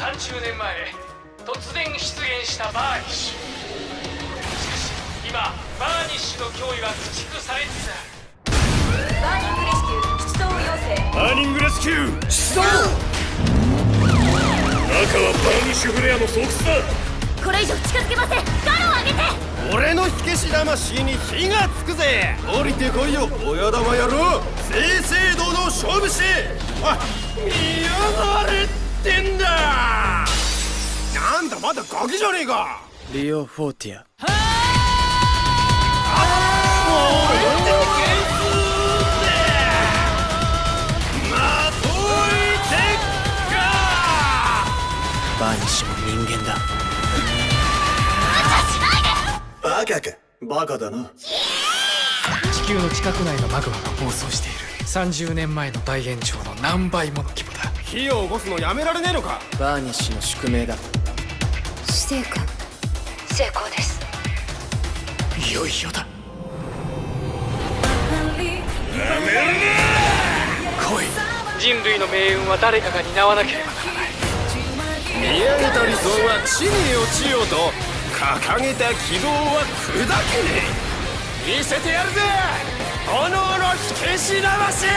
30年前突然出現したバーニッシュ。しかし今バーニッシュの脅威は駆逐されつつある。バーニングレスキュー出動バーニングレスキュー！出動！中はバーニッシュフレアの巣窟だ。これ以上近づけません。ガロを上げて。俺の火消し魂に火がつくぜ。降りてこいよ。親玉野郎。正々堂々勝負し。あ見やがれまだガキじゃねえか。リオ・フォーティア。バーニッシュも人間だ。バカか。バカだな。地球の近く内のマグマが暴走している。30年前の大炎上の何倍もの規模だ。火を起こすのやめられねえのか。バーニッシュの宿命だ死生君成功です。いよいよだ。来い。人類の命運は誰かが担わなければならない。見上げた理想は地に落ちようと掲げた希望は砕けねえ。見せてやるぜ。炎の火消し魂